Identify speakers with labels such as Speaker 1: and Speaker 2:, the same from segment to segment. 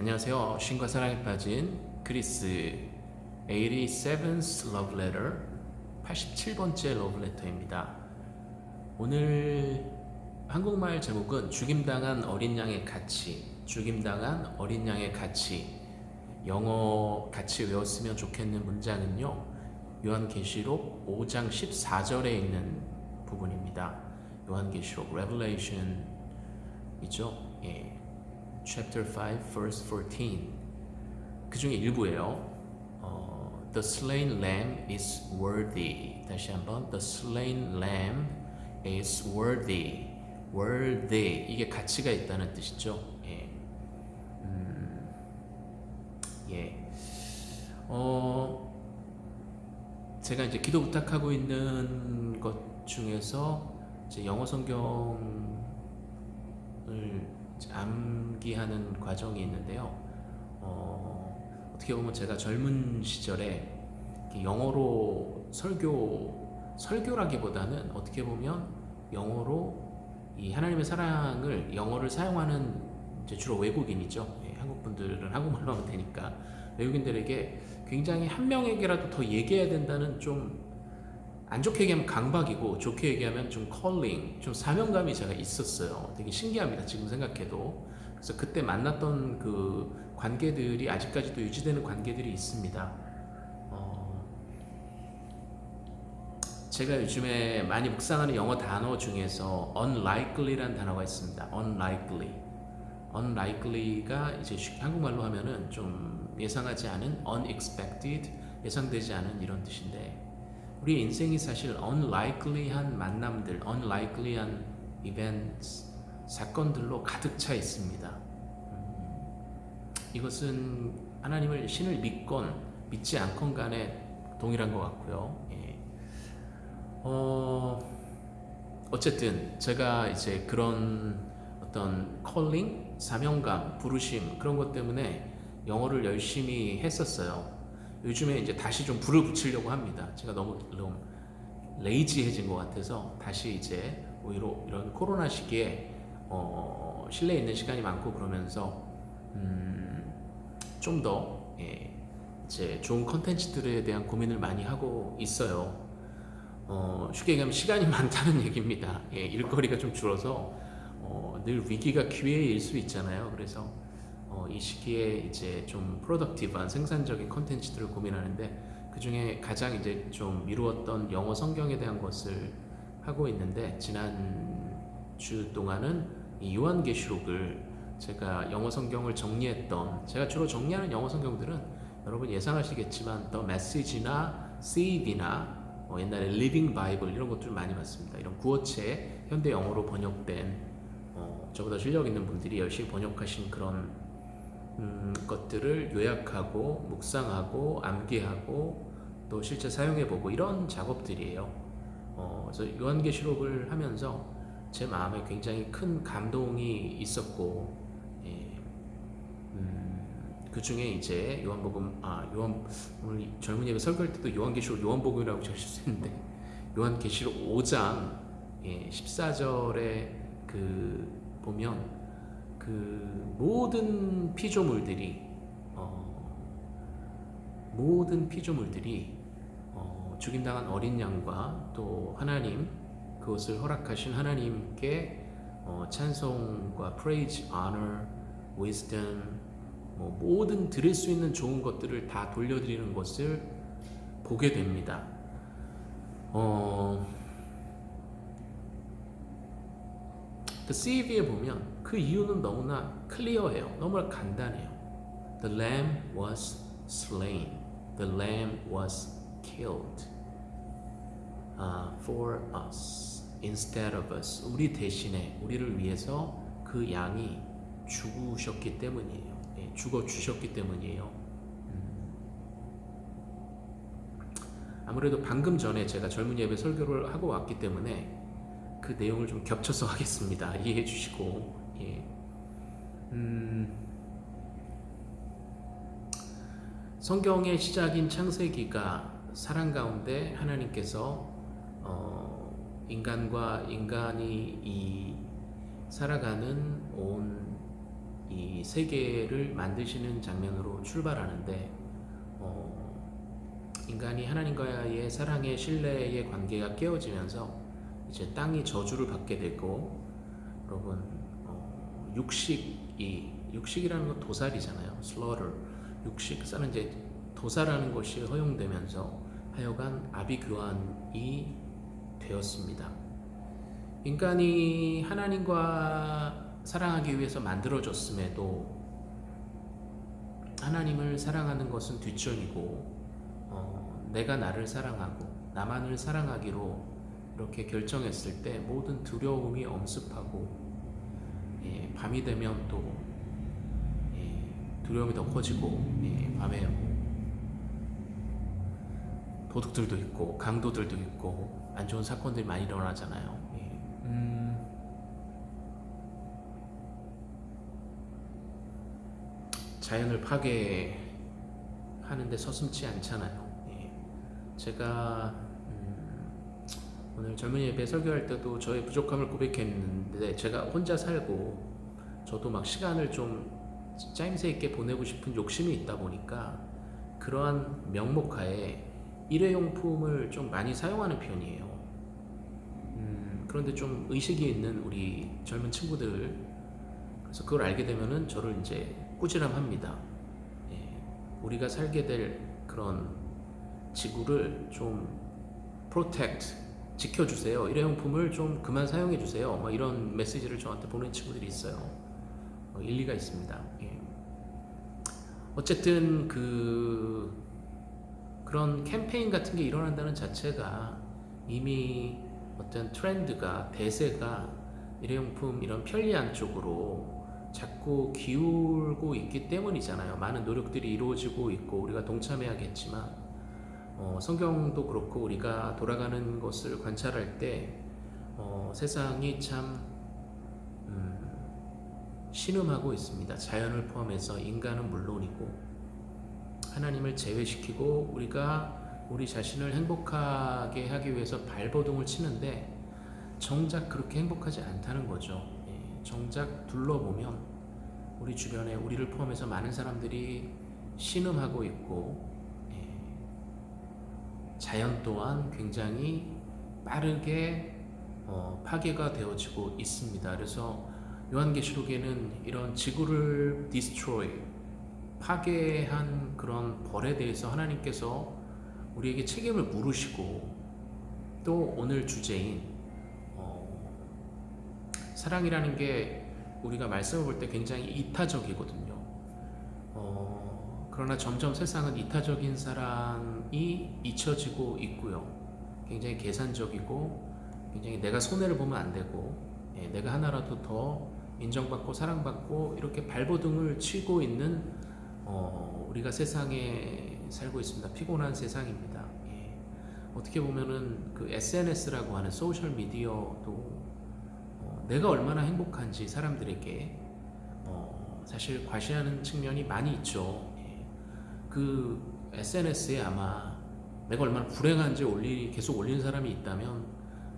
Speaker 1: 안녕하세요. 신과 사랑에 빠진 그리스 87th Love Letter 87번째 Love Letter입니다. 오늘 한국말 제목은 죽임당한 어린 양의 가치 죽임당한 어린 양의 가치 영어 같이 외웠으면 좋겠는 문장은요 요한계시록 5장 14절에 있는 부분입니다. 요한계시록 Revelation 이죠. 예. Chapter 5 verse 14. 그 중에 일부예요. 어, the slain lamb is worthy. 다시 한번 the slain lamb is worthy. worthy 이게 가치가 있다는 뜻이죠. 예. 음, 예. 어, 제가 이제 기도 부탁하고 있는 것 중에서 영어 성경을 암기하는 과정이 있는데요. 어, 떻게 보면 제가 젊은 시절에 영어로 설교, 설교라기보다는 어떻게 보면 영어로 이 하나님의 사랑을 영어를 사용하는 주로 외국인이죠. 예, 한국 분들은 한국말로 하면 되니까 외국인들에게 굉장히 한 명에게라도 더 얘기해야 된다는 좀 안 좋게 얘기하면 강박이고 좋게 얘기하면 좀 컬링, 좀 사명감이 제가 있었어요. 되게 신기합니다. 지금 생각해도. 그래서 그때 만났던 그 관계들이 아직까지도 유지되는 관계들이 있습니다. 어, 제가 요즘에 많이 묵상하는 영어 단어 중에서 unlikely라는 단어가 있습니다. unlikely. unlikely가 이제 한국말로 하면은 좀 예상하지 않은 unexpected, 예상되지 않은 이런 뜻인데 우리 인생이 사실 unlikely한 만남들, unlikely한 events, 사건들로 가득 차 있습니다. 음, 이것은 하나님을 신을 믿건 믿지 않건 간에 동일한 것 같고요. 예. 어, 어쨌든 제가 이제 그런 어떤 컬링, 사명감, 부르심 그런 것 때문에 영어를 열심히 했었어요. 요즘에 이제 다시 좀 불을 붙이려고 합니다. 제가 너무 너무 레이지해진 것 같아서 다시 이제 오히려 이런 코로나 시기에 어, 실내에 있는 시간이 많고 그러면서 음, 좀더 예, 이제 좋은 컨텐츠들에 대한 고민을 많이 하고 있어요. 어, 쉽게 얘기하면 시간이 많다는 얘기입니다. 예, 일거리가 좀 줄어서 어, 늘 위기가 기회일 수 있잖아요. 그래서 어, 이 시기에 이제 좀 productive한 생산적인 컨텐츠들을 고민하는데 그 중에 가장 이제 좀 미루었던 영어 성경에 대한 것을 하고 있는데 지난 주 동안은 이 요한계시록을 제가 영어 성경을 정리했던 제가 주로 정리하는 영어 성경들은 여러분 예상하시겠지만 The Message나 CEV나 어, 옛날에 Living Bible 이런 것들 많이 봤습니다. 이런 구어체 현대 영어로 번역된 어, 저보다 실력 있는 분들이 열심히 번역하신 그런 음, 것들을 요약하고 묵상하고 암기하고 또 실제 사용해보고 이런 작업들이에요. 어, 그래서 요한계시록을 하면서 제 마음에 굉장히 큰 감동이 있었고 예, 음, 그 중에 이제 요한복음 아 요한 오늘 젊은 예배 설교할 때도 요한계시록 요한복음이라고 적으셨는데 요한계시록 5장 예, 14절에 그 보면 그 모든 피조물들이 어, 모든 피조물들이 어, 죽임당한 어린 양과 또 하나님 그것을 허락하신 하나님께 어, 찬송과 praise, honor, wisdom 뭐 모든 드릴 수 있는 좋은 것들을 다 돌려드리는 것을 보게 됩니다. 어, CV에 보면 그 이유는 너무나 클리어해요. 너무나 간단해요. The lamb was slain. The lamb was killed uh, for us instead of us. 우리 대신에 우리를 위해서 그 양이 죽으셨기 때문이에요. 예, 죽어 주셨기 때문이에요. 음. 아무래도 방금 전에 제가 젊은 예배 설교를 하고 왔기 때문에 그 내용을 좀 겹쳐서 하겠습니다. 이해해 주시고 예. 음, 성경의 시작인 창세기가 사랑 가운데 하나님께서 어, 인간과 인간이 이 살아가는 온 이 세계를 만드시는 장면으로 출발하는데 어, 인간이 하나님과의 사랑의 신뢰의 관계가 깨어지면서 이제 땅이 저주를 받게 되고 여러분 어, 육식이 육식이라는 건 도살이잖아요. slaughter 육식 사는 이제 도살하는 것이 허용되면서 하여간 아비규환이 되었습니다. 인간이 하나님과 사랑하기 위해서 만들어졌음에도 하나님을 사랑하는 것은 뒷전이고 어, 내가 나를 사랑하고 나만을 사랑하기로 이렇게 결정했을 때 모든 두려움이 엄습하고 예, 밤이 되면 또 예, 두려움이 더 커지고 예, 밤에 뭐 도둑들도 있고 강도들도 있고 안 좋은 사건들이 많이 일어나잖아요. 예. 음, 자연을 파괴하는데 서슴지 않잖아요. 예. 제가 음, 오늘 젊은 예배 설교할 때도 저의 부족함을 고백했는데 제가 혼자 살고 저도 막 시간을 좀 짜임새 있게 보내고 싶은 욕심이 있다 보니까 그러한 명목하에 일회용품을 좀 많이 사용하는 편이에요. 음, 그런데 좀 의식이 있는 우리 젊은 친구들 그래서 그걸 알게 되면은 저를 이제 꾸지람합니다. 예, 우리가 살게 될 그런 지구를 좀 protect 지켜주세요. 일회용품을 좀 그만 사용해 주세요. 뭐 이런 메시지를 저한테 보낸 친구들이 있어요. 어, 일리가 있습니다. 예. 어쨌든 그 그런 캠페인 같은 게 일어난다는 자체가 이미 어떤 트렌드가 대세가 일회용품 이런 편리한 쪽으로 자꾸 기울고 있기 때문이잖아요. 많은 노력들이 이루어지고 있고 우리가 동참해야겠지만 어, 성경도 그렇고 우리가 돌아가는 것을 관찰할 때 어, 세상이 참 음, 신음하고 있습니다. 자연을 포함해서 인간은 물론이고 하나님을 제외시키고 우리가 우리 자신을 행복하게 하기 위해서 발버둥을 치는데 정작 그렇게 행복하지 않다는 거죠. 예, 정작 둘러보면 우리 주변에 우리를 포함해서 많은 사람들이 신음하고 있고 예, 자연 또한 굉장히 빠르게 어, 파괴가 되어지고 있습니다. 그래서 요한계시록에는 이런 지구를 destroy 파괴한 그런 벌에 대해서 하나님께서 우리에게 책임을 물으시고 또 오늘 주제인 어, 사랑이라는 게 우리가 말씀을 볼 때 굉장히 이타적이거든요. 어, 그러나 점점 세상은 이타적인 사랑이 잊혀지고 있고요. 굉장히 계산적이고 굉장히 내가 손해를 보면 안 되고 예, 내가 하나라도 더 인정받고 사랑받고 이렇게 발버둥을 치고 있는 어, 우리가 세상에 살고 있습니다. 피곤한 세상입니다. 예. 어떻게 보면은 그 SNS라고 하는 소셜 미디어도 어, 내가 얼마나 행복한지 사람들에게 어, 사실 과시하는 측면이 많이 있죠. 예. 그 SNS에 아마 내가 얼마나 불행한지 올리 계속 올리는 사람이 있다면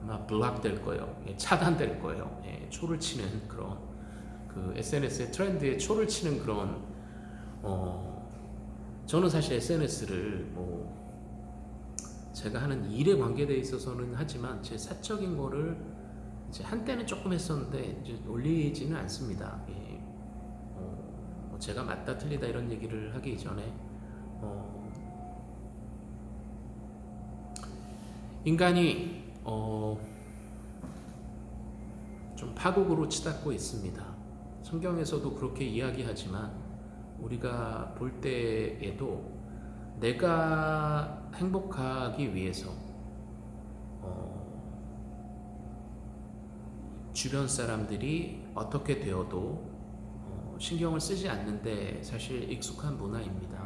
Speaker 1: 아마 블락 될 거예요. 예, 차단될 거예요. 예, 초를 치는 그런 그 SNS의 트렌드에 초를 치는 그런 어, 저는 사실 SNS를 뭐 제가 하는 일에 관계되어 있어서는 하지만 제 사적인 거를 이제 한때는 조금 했었는데 이제 올리지는 않습니다. 예. 어, 뭐 제가 맞다 틀리다 이런 얘기를 하기 전에 어, 인간이 어, 좀 파국으로 치닫고 있습니다. 성경에서도 그렇게 이야기하지만 우리가 볼 때에도 내가 행복하기 위해서 어, 주변 사람들이 어떻게 되어도 어, 신경을 쓰지 않는데 사실 익숙한 문화입니다.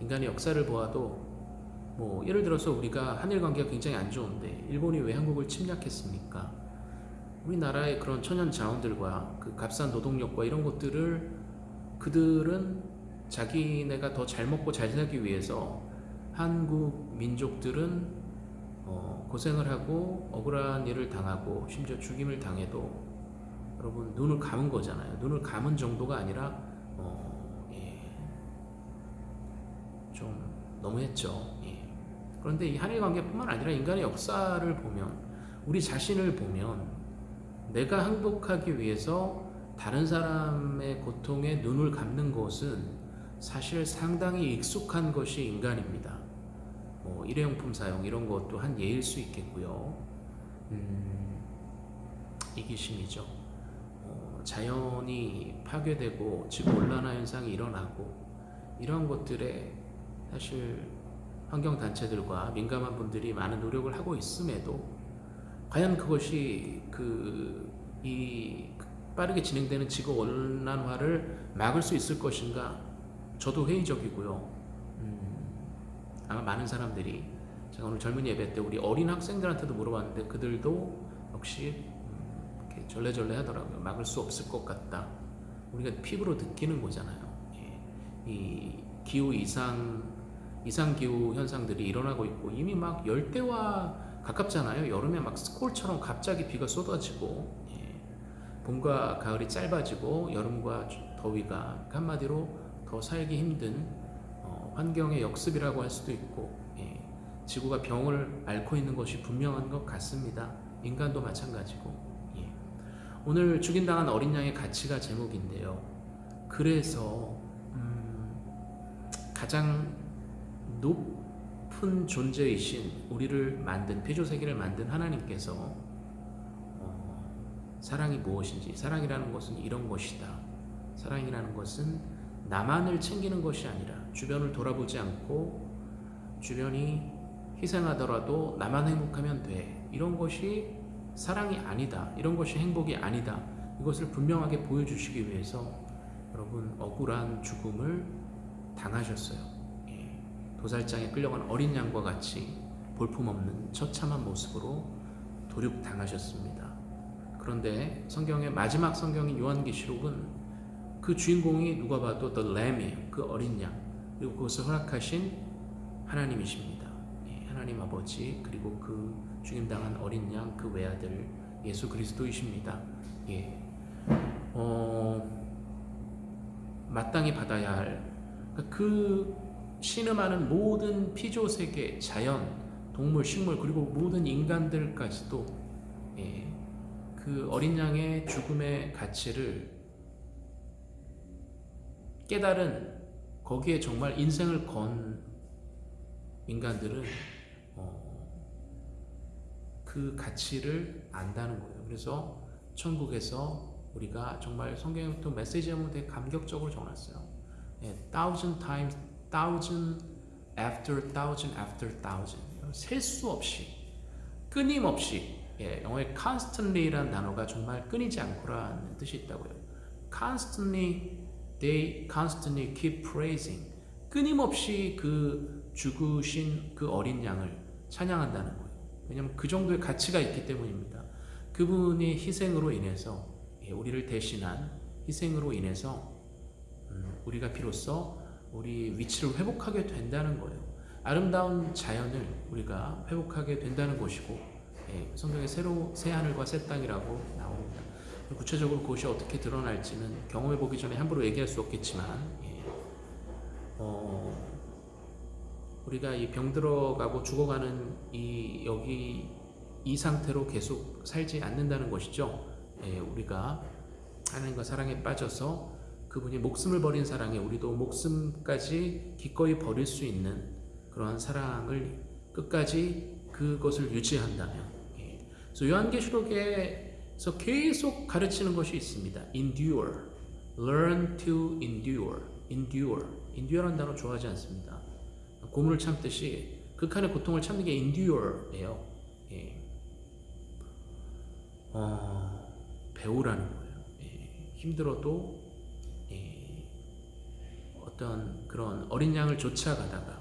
Speaker 1: 예. 인간의 역사를 보아도 뭐 예를 들어서 우리가 한일 관계가 굉장히 안 좋은데 일본이 왜 한국을 침략했습니까? 우리나라의 그런 천연 자원들과 그 값싼 노동력과 이런 것들을 그들은 자기네가 더 잘 먹고 잘 살기 위해서 한국 민족들은 어, 고생을 하고 억울한 일을 당하고 심지어 죽임을 당해도 여러분 눈을 감은 거잖아요. 눈을 감은 정도가 아니라 어, 예, 좀 너무했죠. 예. 그런데 이 한일 관계뿐만 아니라 인간의 역사를 보면 우리 자신을 보면 내가 행복하기 위해서 다른 사람의 고통에 눈을 감는 것은 사실 상당히 익숙한 것이 인간입니다. 뭐 일회용품 사용 이런 것도 한 예일 수 있겠고요. 음, 이기심이죠. 어, 자연이 파괴되고 지구 온난화 현상이 일어나고 이런 것들에 사실 환경 단체들과 민감한 분들이 많은 노력을 하고 있음에도 과연 그것이 그 이 빠르게 진행되는 지구 온난화를 막을 수 있을 것인가? 저도 회의적이고요. 음, 아마 많은 사람들이 제가 오늘 젊은 예배 때 우리 어린 학생들한테도 물어봤는데 그들도 역시 음, 이렇게 절레절레 하더라고요. 막을 수 없을 것 같다. 우리가 피부로 느끼는 거잖아요. 예. 이 기후 이상 이상 기후 현상들이 일어나고 있고 이미 막 열대와 가깝잖아요. 여름에 막 스콜처럼 갑자기 비가 쏟아지고 봄과 가을이 짧아지고 여름과 더위가 한마디로 더 살기 힘든 어, 환경의 역습이라고 할 수도 있고 예, 지구가 병을 앓고 있는 것이 분명한 것 같습니다. 인간도 마찬가지고 예. 오늘 죽임당한 어린 양의 가치가 제목인데요. 그래서 음, 가장 높은 존재이신 우리를 만든 피조세계를 만든 하나님께서 사랑이 무엇인지 사랑이라는 것은 이런 것이다. 사랑이라는 것은 나만을 챙기는 것이 아니라 주변을 돌아보지 않고 주변이 희생하더라도 나만 행복하면 돼. 이런 것이 사랑이 아니다. 이런 것이 행복이 아니다. 이것을 분명하게 보여주시기 위해서 여러분 억울한 죽음을 당하셨어요. 예. 도살장에 끌려간 어린 양과 같이 볼품없는 처참한 모습으로 도륙당하셨습니다. 그런데 성경의 마지막 성경인 요한계시록은 그 주인공이 누가 봐도 The Lamb이에요. 그 어린 양. 그리고 그것을 허락하신 하나님이십니다. 예, 하나님 아버지 그리고 그 죽임당한 어린 양 그 외아들 예수 그리스도이십니다. 예. 어, 마땅히 받아야 할 그 신음하는 모든 피조 세계, 자연, 동물, 식물 그리고 모든 인간들까지도 예, 그 어린 양의 죽음의 가치를 깨달은 거기에 정말 인생을 건 인간들은 어, 그 가치를 안다는 거예요. 그래서 천국에서 우리가 정말 성경부터 메시지 하면 되게 감격적으로 정했어요. 예, thousand times, thousand after thousand after thousand 셀 수 없이 끊임없이 예, 영어에 constantly라는 단어가 정말 끊이지 않고라는 뜻이 있다고요. constantly, they constantly keep praising. 끊임없이 그 죽으신 그 어린 양을 찬양한다는 거예요. 왜냐하면 그 정도의 가치가 있기 때문입니다. 그분의 희생으로 인해서 예, 우리를 대신한 희생으로 인해서 음, 우리가 비로소 우리 위치를 회복하게 된다는 거예요. 아름다운 자연을 우리가 회복하게 된다는 것이고 예, 성경에 새로 새 하늘과 새 땅이라고 나옵니다. 구체적으로 그것이 어떻게 드러날지는 경험해 보기 전에 함부로 얘기할 수 없겠지만 예, 어, 우리가 이 병들어가고 죽어가는 이 여기 이 상태로 계속 살지 않는다는 것이죠. 예, 우리가 하나님과 사랑에 빠져서 그분이 목숨을 버린 사랑에 우리도 목숨까지 기꺼이 버릴 수 있는 그러한 사랑을 끝까지 그것을 유지한다면 그래서 요한계시록에서 계속 가르치는 것이 있습니다. endure, learn to endure, endure, endure라는 단어 좋아하지 않습니다. 고문을 참듯이 극한의 고통을 참는 게 endure예요. 예. 어, 배우라는 거예요. 예. 힘들어도 예. 어떤 그런 어린 양을 쫓아가다가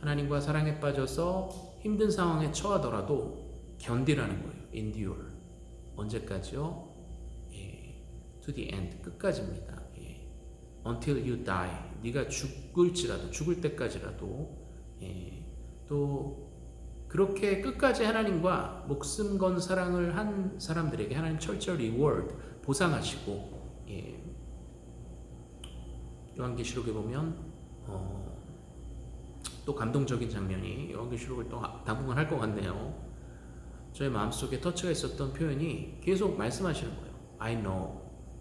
Speaker 1: 하나님과 사랑에 빠져서 힘든 상황에 처하더라도 견디라는 거예요. endure. 언제까지요? 예, to the end. 끝까지입니다. 예, until you die. 네가 죽을지라도 죽을 때까지라도 예, 또 그렇게 끝까지 하나님과 목숨 건 사랑을 한 사람들에게 하나님 철저히 reward 보상하시고 예. 요한계시록에 보면 어, 또 감동적인 장면이 요한계시록을 또 당분간 할 것 같네요. 저의 마음속에 터치가 있었던 표현이 계속 말씀하시는 거예요. I know.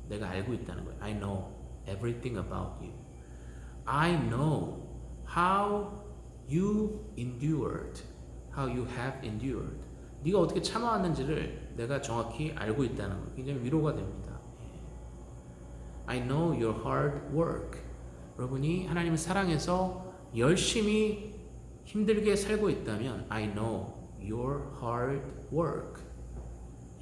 Speaker 1: 내가 알고 있다는 거예요. I know everything about you. I know how you endured. How you have endured. 네가 어떻게 참아왔는지를 내가 정확히 알고 있다는 거 굉장히 위로가 됩니다. I know your hard work. 여러분이 하나님을 사랑해서 열심히 힘들게 살고 있다면 I know your hard work.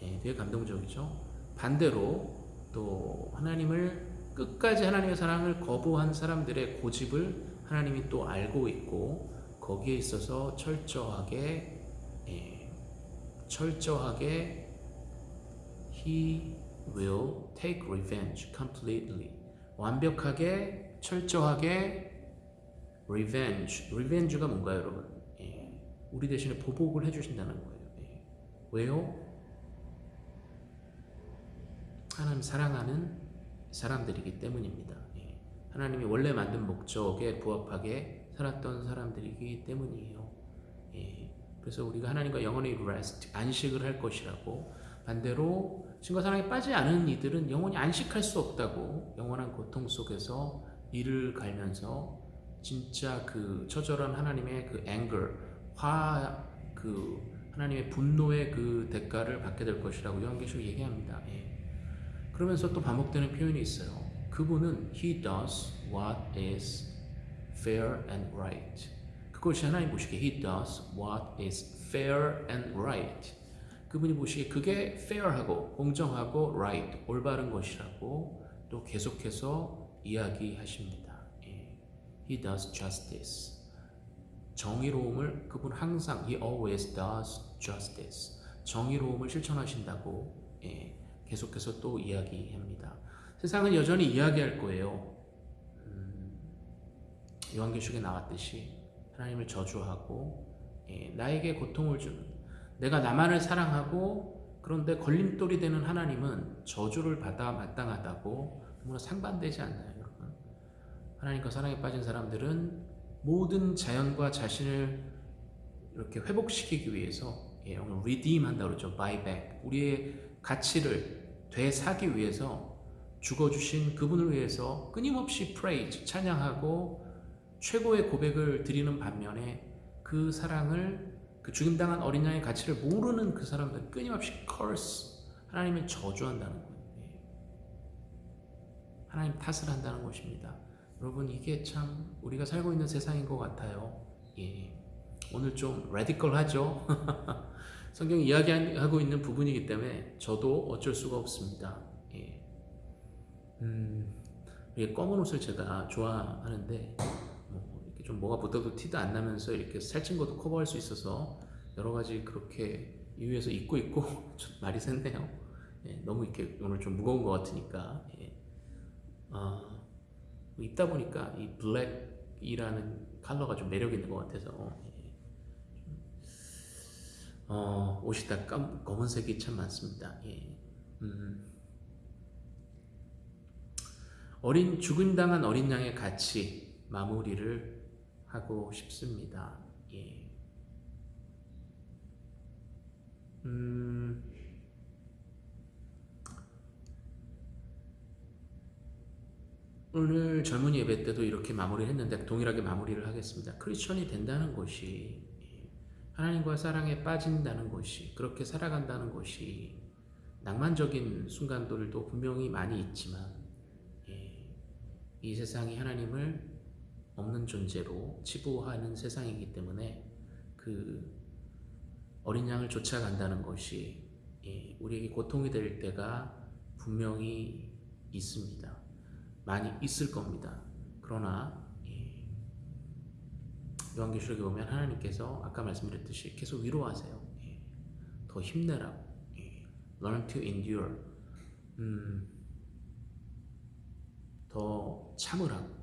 Speaker 1: 예, 되게 감동적이죠. 반대로 또 하나님을 끝까지 하나님의 사랑을 거부한 사람들의 고집을 하나님이 또 알고 있고 거기에 있어서 철저하게 예, 철저하게 He will take revenge completely 완벽하게 철저하게 revenge revenge가 뭔가요 여러분 예, 우리 대신에 보복을 해주신다는 거예요 예. 왜요? 하나님 사랑하는 사람들이기 때문입니다 예. 하나님이 원래 만든 목적에 부합하게 살았던 사람들이기 때문이에요 예. 그래서 우리가 하나님과 영원히 rest 안식을 할 것이라고 반대로 신과 사랑에 빠지지 않은 이들은 영원히 안식할 수 없다고 영원한 고통 속에서 이를 갈면서 진짜 그 처절한 하나님의 그 anger, 화, 그 하나님의 분노의 그 대가를 받게 될 것이라고 요한계시록 얘기합니다. 예. 그러면서 또 반복되는 표현이 있어요. 그분은 He does what is fair and right. 그것이 하나님 보시기에 He does what is fair and right. 그분이 보시기에 그게 fair하고 공정하고 right, 올바른 것이라고 또 계속해서 이야기하십니다. 예. He does justice. 정의로움을 그분 항상 He always does justice. 정의로움을 실천하신다고 예. 계속해서 또 이야기합니다. 세상은 여전히 이야기할 거예요. 음, 요한계시록에 나왔듯이 하나님을 저주하고 예, 나에게 고통을 주는 내가 나만을 사랑하고 그런데 걸림돌이 되는 하나님은 저주를 받아 마땅하다고 너무나 상반되지 않나요, 여러분? 하나님과 사랑에 빠진 사람들은 모든 자연과 자신을 이렇게 회복시키기 위해서 예, redeem 한다고 그러죠. buy back. 우리의 가치를 되사기 위해서 죽어주신 그분을 위해서 끊임없이 praise, 찬양하고 최고의 고백을 드리는 반면에 그 사랑을 그 죽임당한 어린 양의 가치를 모르는 그 사람들 끊임없이 curse 하나님을 저주한다는 거예요. 예. 하나님 탓을 한다는 것입니다. 여러분 이게 참 우리가 살고 있는 세상인 것 같아요. 예. 오늘 좀 레디컬하죠. 성경이 이야기하고 있는 부분이기 때문에 저도 어쩔 수가 없습니다. 예. 음, 검은 옷을 제가 좋아하는데 좀 뭐가 붙어도 티도 안 나면서 이렇게 살찐 것도 커버할 수 있어서 여러 가지 그렇게 이유에서 입고 있고 좀 말이 샜네요. 예, 너무 이렇게 오늘 좀 무거운 것 같으니까 예. 어, 입다 보니까 이 블랙이라는 컬러가 좀 매력 있는 것 같아서 예. 어, 옷이 다 검, 검은색이 참 많습니다. 예. 음. 어린 죽임당한 어린 양의 가치 마무리를 하고 싶습니다. 예. 음, 오늘 젊은 예배 때도 이렇게 마무리를 했는데 동일하게 마무리를 하겠습니다. 크리스천이 된다는 것이 하나님과 사랑에 빠진다는 것이 그렇게 살아간다는 것이 낭만적인 순간들도 분명히 많이 있지만 예, 이 세상이 하나님을 없는 존재로 치부하는 세상이기 때문에 그 어린 양을 쫓아간다는 것이 예, 우리에게 고통이 될 때가 분명히 있습니다. 많이 있을 겁니다. 그러나 예, 요한계시록에 보면 하나님께서 아까 말씀드렸듯이 계속 위로하세요. 예, 더 힘내라고. learn to endure. 음, 더 참으라고.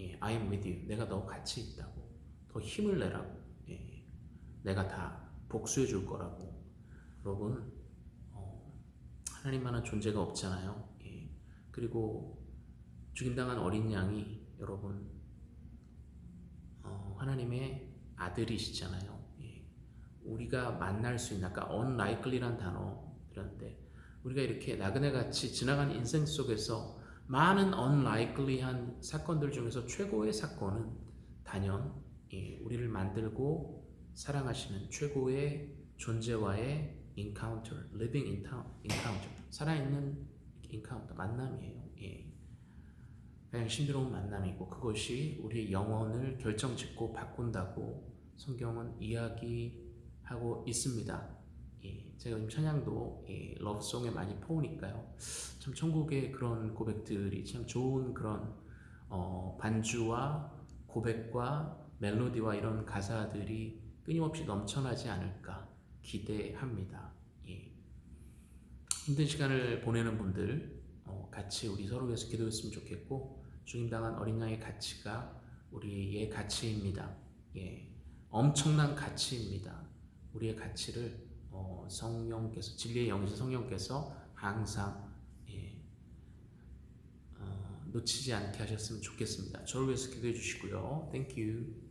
Speaker 1: 예, I am with you. 내가 너 같이 있다고. 더 힘을 내라고. 예, 내가 다 복수해 줄 거라고. 여러분, 어, 하나님만한 존재가 없잖아요. 예. 그리고 죽임당한 어린 양이 여러분 어, 하나님의 아들이시잖아요. 예. 우리가 만날 수 있는 아까 unlikely란 단어 들었는데 우리가 이렇게 나그네같이 지나간 인생 속에서 많은 unlikely한 사건들 중에서 최고의 사건은 단연 예, 우리를 만들고 사랑하시는 최고의 존재와의 encounter, living encounter, 살아있는 encounter, 만남이에요. 예. 그냥 신비로운 만남이고 그것이 우리의 영혼을 결정짓고 바꾼다고 성경은 이야기하고 있습니다. 예, 제가 지금 찬양도 예, 러브송에 많이 포우니까요. 참 천국의 그런 고백들이 참 좋은 그런 어, 반주와 고백과 멜로디와 이런 가사들이 끊임없이 넘쳐나지 않을까 기대합니다. 예. 힘든 시간을 보내는 분들 어, 같이 우리 서로 위해서 기도했으면 좋겠고 죽임당한 어린 양의 가치가 우리의 가치입니다. 예. 엄청난 가치입니다. 우리의 가치를 어, 성령께서 진리의 영이신 성령께서 항상 예, 어, 놓치지 않게 하셨으면 좋겠습니다. 저를 위해서 기도해 주시고요. Thank you.